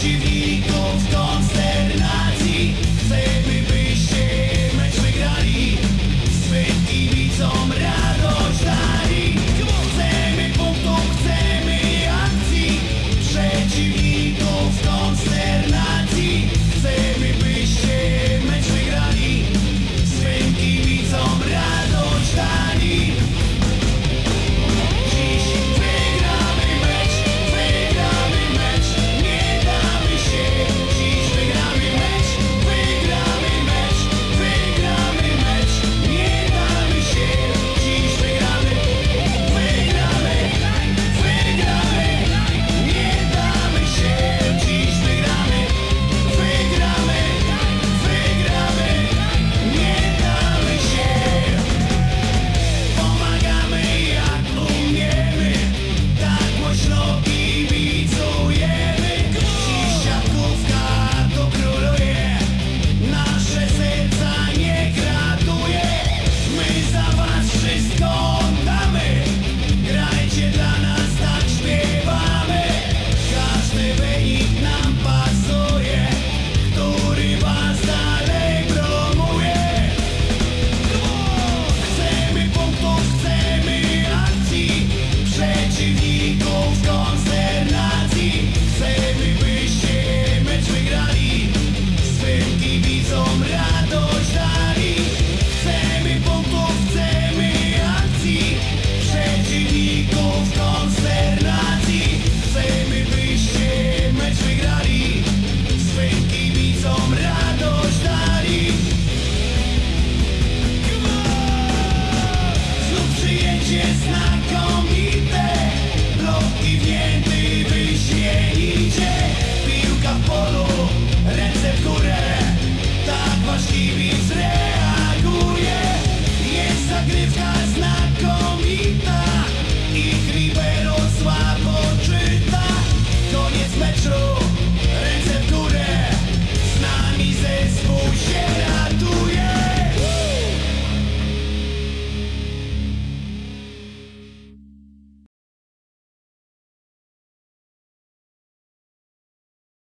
she